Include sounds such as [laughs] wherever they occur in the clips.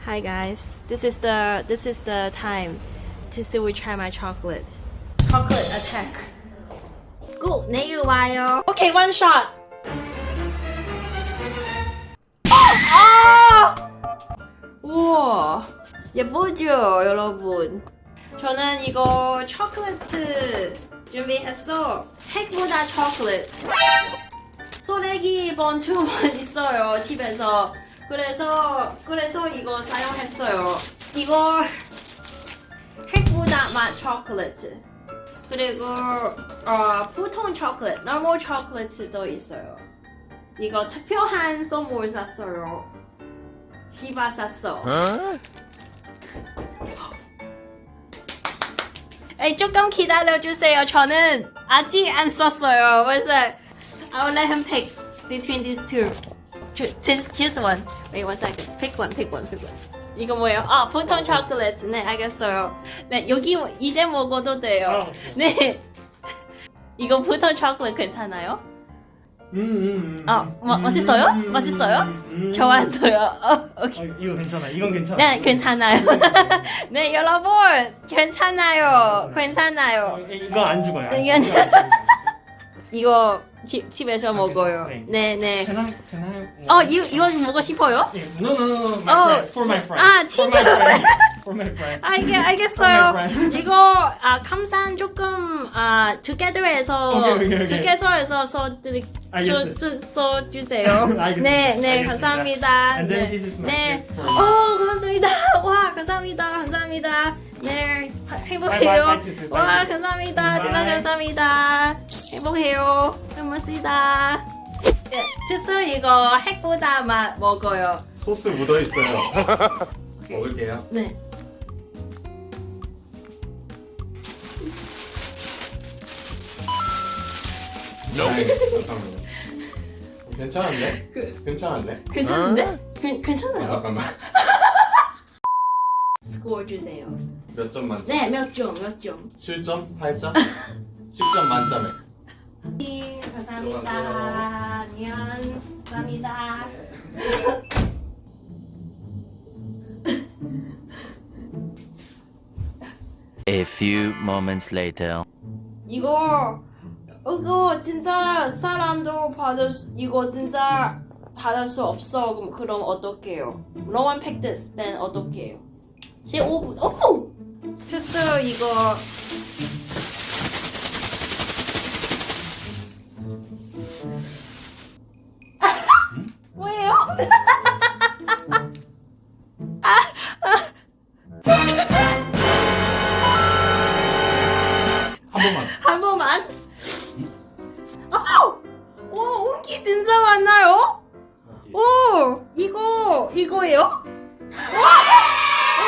Hi guys. This is the this is the time to see we try my chocolate. Chocolate attack. Good. 내일 와요. Okay, one shot. 아! 우와. 예쁘죠, 여러분? 저는 이거 초콜릿 준비했어. 핵보다 초콜릿. 소래기 번추만 있어요 집에서 그래서 그래서 이거 사용했어요. 이거 핵보다 맛 초콜릿. 그리고 어, 보통 초콜릿 normal 초콜릿도 있어요. 이거 특별한 선물 샀어요. 히바 샀어. 에이, 조금 기다려주세요. 저는 아직 안 썼어요. 그래서 I will let him pick between these two. Choose, choose, one. Wait one second. Pick one, pick one, pick one. 이거 뭐예요? 아, 보통 초콜릿. 네, 알겠어요. 네, 여기 이제 먹어도 돼요. 어. 네. [laughs] 이거 보통 초콜릿 괜찮아요? 음, 음, 음. 아, 마- 맛있어요? 음, 맛있어요? 좋았어요. [laughs] 어, 아, 오케이. 이거 괜찮아. 이건 괜찮아. 네, 괜찮아요. [laughs] 네, 여러분, 괜찮아요. 어, 괜찮아요. 이거 안 죽어요. 안 이건- 죽어요, 안 죽어요. 이거 집, 집에서 먹어요. 네. 네, 네. Can I, can I? 어, 이, 이거 먹고 싶어요? 예, No, no, no, no. My 어. friend. For my friend. 아, For my friend. For my friend. 알겠, 알겠어요. For my friend. 이거 아 감산 조금 아 together에서 together에서 써드리 알겠어요. 써주세요. 알겠습니다. 네, 네, 알겠습니다. 감사합니다. And then 네, this is my 네. gift for 오, you. 감사합니다. 와, 감사합니다. 감사합니다. 네, 행복해요. bye, bye, bye. 와, 감사합니다. 대단 감사합니다. 행복해요. 고맙습니다. 네, 주스 이거 핵보다 맛 먹어요. 소스 묻어 있어요. [laughs] 먹을게요. 네. 네, 잠깐만요. 괜찮은데? 그- 괜찮은데? 괜찮은데? 괜 아, 괜찮아요. 잠깐만. [laughs] 스코어 주세요. 몇 점 만점? 네, 몇 점, 몇 점. 7점? 8점? 10점 만점에. 네, 감사합니다. 안녕. 감사합니다. A few moments later. 이거 이거 진짜 사람도 받을 수, 이거 진짜 받을 수 없어. 그럼 그럼 어떡해요? No one picked this. Then 어떡해요? 15분. 오! 됐어요 이거. 이거 이거예요? 와! 오!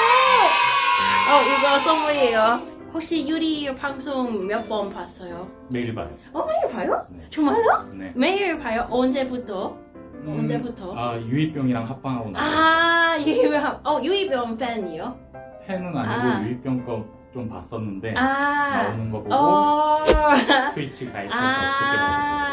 어, 이거 선물이에요. 혹시 유리 방송 몇 번 봤어요? 매일 봐요. 어, 매일 봐요? 네. 정말요? 네. 매일 봐요? 언제부터? 음, 언제부터? 아 유이병이랑 합방하고 나서 아, 유이병, 어, 유이병 팬이요? 팬은 아니고 아. 유이병 거 좀 봤었는데 아, 나오는 거 보고 어, 트위치 가입해서 아,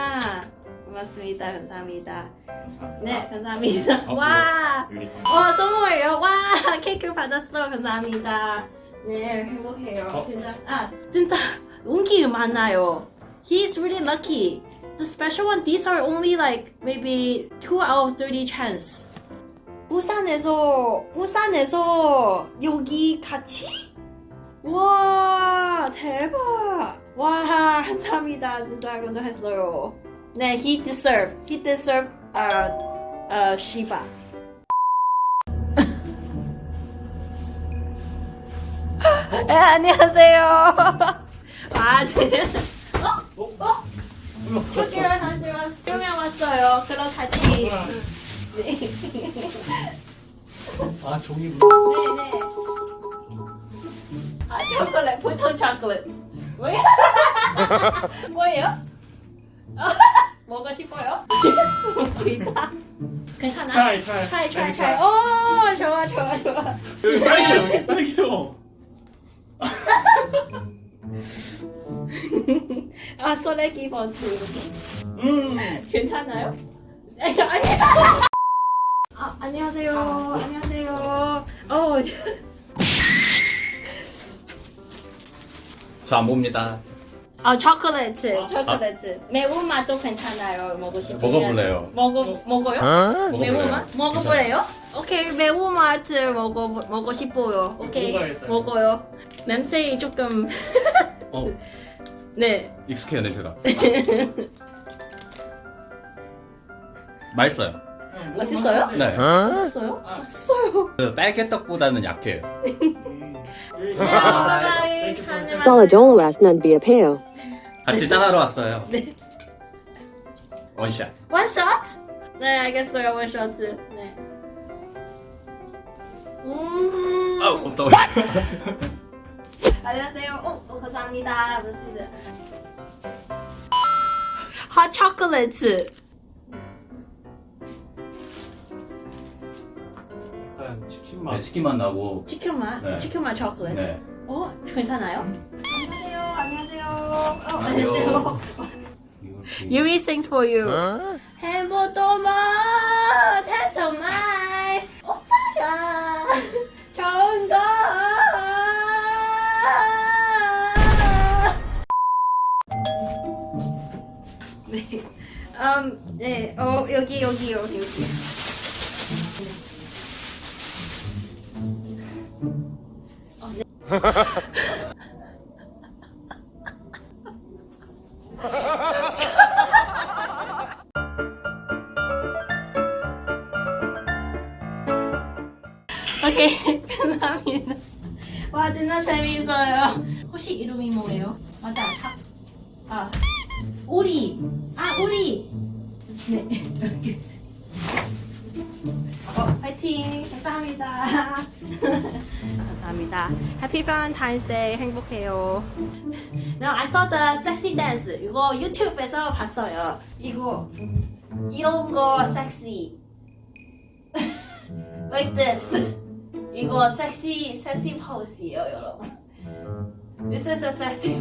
고맙습니다. 감사합니다. 봤어요. 네, 감사합니다. 어, 와, 유리 선. 와, 선물이요. 와, 케이크 받았어. 감사합니다. 네, 행복해요. 어? 진짜, 아, 진짜 운기 많아요. He's really lucky. The special one, these are only like maybe 2 out of 30 chance. 부산에서, 부산에서 여기 같이? 와, 대박. 와, 감사합니다. 진짜 감동했어요. 네, he deserve, he deserve, uh, uh, Shiba. 네, 안녕하세요. 아, 제, 어? 어? 초기로 다시 왔, 두명 왔어요. 그럼 같이. 네, 아 종이 네. 아, 초콜릿, 보통 초콜릿. 뭐야? 뭐예요? [laughs] [laughs] 먹고 싶어요? [laughs] 괜찮아? 차이 차이 차이, 차이, 차이. 오, 좋아, 좋아, 좋아. 여기 딸기요 여기 딸기요 [laughs] 아, 소래기 번트. 음 괜찮아요? 아니, 아니. 아, 안녕하세요. 안녕하세요. 어, 저안 봅니다. 아 초콜릿, 초콜릿. 매운 맛도 괜찮아요. 먹고 싶으면. 먹어볼래요. 먹어 먹어요? 먹어볼래요. 매운 맛? 먹어볼래요? 오케이 매운 맛 먹어 먹고 싶어요. 오케이 먹어야겠다. 먹어요. 냄새 조금 어, [laughs] 네. 익숙해요 냄새가. [laughs] 맛있어요. 맛있어요? 네. 맛있어요? 아. 맛있어요. 그 딸기떡보다는 약해요. Solidolo be a peo. 같이 짠하러 왔어요. 네. 원샷. 원샷? 네 알겠어요 원샷. 네. 음. 아우, 없어. [laughs] 안녕하세요. 어, 어 감사합니다. 무슨 핫 초콜릿. [laughs] 약간 치킨 네, 맛. 치킨 맛 나고. 치킨 맛? 네. 치킨 맛 초콜릿. 네. 어 괜찮아요? 안녕하세요. 안녕하세요. 어, 안녕하세요. Yuri sings for you. 행복도마 태토마이 오빠가 좋은 거. 네. 음, 네. 어, 여기 여기 여기 여기. [laughs] 오케이 감사합니다. 와 진짜 재미있어요. 혹시 이름이 뭐예요? 맞아. 아, 아 우리. 아 우리. 네. [laughs] 이렇게. 어, 파이팅. 감사합니다. 감사합니다. Happy Valentine's Day. 행복해요. Now I saw the sexy dance. 이거 유튜브에서 봤어요. 이거 이런 거 섹시. like this. 이거 섹시 섹시 포즈예요, 여러분. This is a sexy